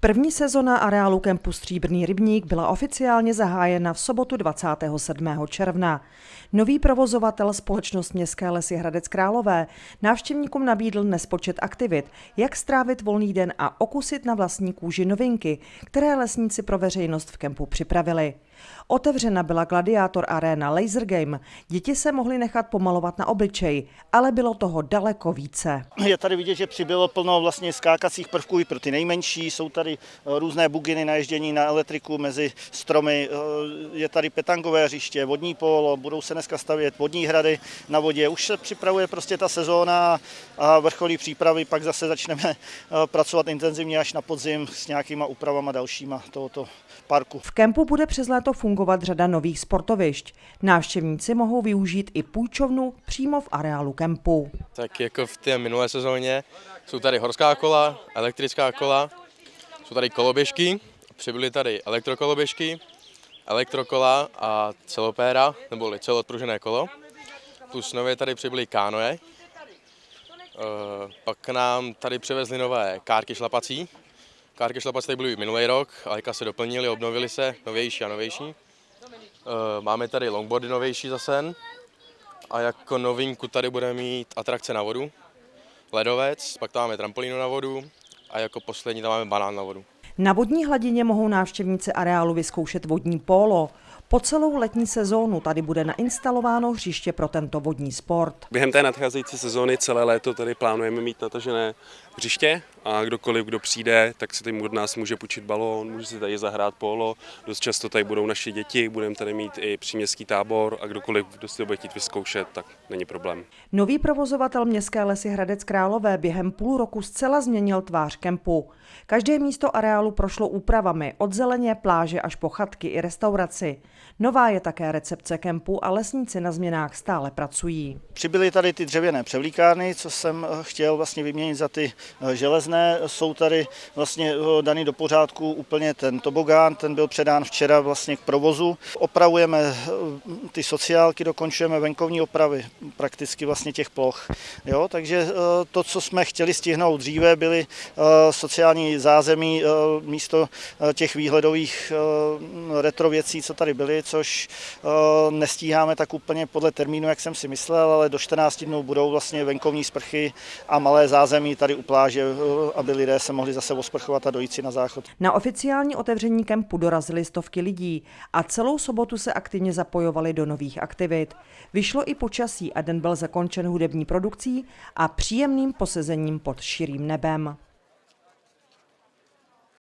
První sezona areálu kempu Stříbrný rybník byla oficiálně zahájena v sobotu 27. června. Nový provozovatel společnost Městské lesy Hradec Králové návštěvníkům nabídl nespočet aktivit, jak strávit volný den a okusit na vlastní kůži novinky, které lesníci pro veřejnost v kempu připravili. Otevřena byla Gladiátor Arena Laser Game. Děti se mohly nechat pomalovat na obličej, ale bylo toho daleko více. Je tady vidět, že přibylo plno vlastně skákacích prvků i pro ty nejmenší. Jsou tady eh, různé buginy na ježdění na elektriku mezi stromy. Eh, je tady petangové hřiště, vodní polo, budou se dneska stavět vodní hrady na vodě. Už se připravuje prostě ta sezóna a vrcholí přípravy, pak zase začneme eh, pracovat intenzivně až na podzim s nějakýma úpravama dalšíma tohoto parku. V kempu bude přes léto fungovat řada nových sportovišť. Návštěvníci mohou využít i půjčovnu přímo v areálu kempu. Tak jako v té minulé sezóně jsou tady horská kola, elektrická kola, jsou tady koloběžky, přibyly tady elektrokoloběžky, elektrokola a celopéra, nebo celoodpružené kolo. Plus nově tady přibyly kánoje. Eh, pak nám tady přivezli nové kárky šlapací, Kárky šlapací tady byly minulý rok, ale se doplnili, obnovili se, novější a novější. Eh, máme tady longboardy novější zase a jako novinku tady budeme mít atrakce na vodu, ledovec, pak tam máme trampolínu na vodu a jako poslední tam máme banán na vodu. Na vodní hladině mohou návštěvníci areálu vyzkoušet vodní pólo. Po celou letní sezónu tady bude nainstalováno hřiště pro tento vodní sport. Během té nadcházející sezóny celé léto tady plánujeme mít natažené hřiště a kdokoliv, kdo přijde, tak si tady od nás může půjčit balón, může si tady zahrát polo. Dost často tady budou naše děti, budeme tady mít i příměstský tábor a kdokoliv, kdo si to bude chtít vyzkoušet, tak není problém. Nový provozovatel Městské lesy Hradec Králové během půl roku zcela změnil tvář kempu. Každé místo areálu prošlo úpravami od zeleně, pláže až po chatky i restauraci. Nová je také recepce kempu a lesníci na změnách stále pracují. Přibyly tady ty dřevěné převlíkárny, co jsem eh, chtěl vlastně vyměnit za ty eh, železné. Jsou tady vlastně eh, daný do pořádku úplně ten tobogán, ten byl předán včera vlastně k provozu. Opravujeme ty sociálky, dokončujeme venkovní opravy prakticky vlastně těch ploch. Jo, takže to, co jsme chtěli stihnout dříve, byly sociální zázemí místo těch výhledových retro věcí, co tady byly, což nestíháme tak úplně podle termínu, jak jsem si myslel, ale do 14 dnů budou vlastně venkovní sprchy a malé zázemí tady u pláže, aby lidé se mohli zase osprchovat a dojít si na záchod. Na oficiální otevření kempu dorazily stovky lidí a celou sobotu se aktivně zapojovali do nových aktivit. Vyšlo i počasí a den byl zakončen hudební produkcí a příjemným posezením pod širým nebem.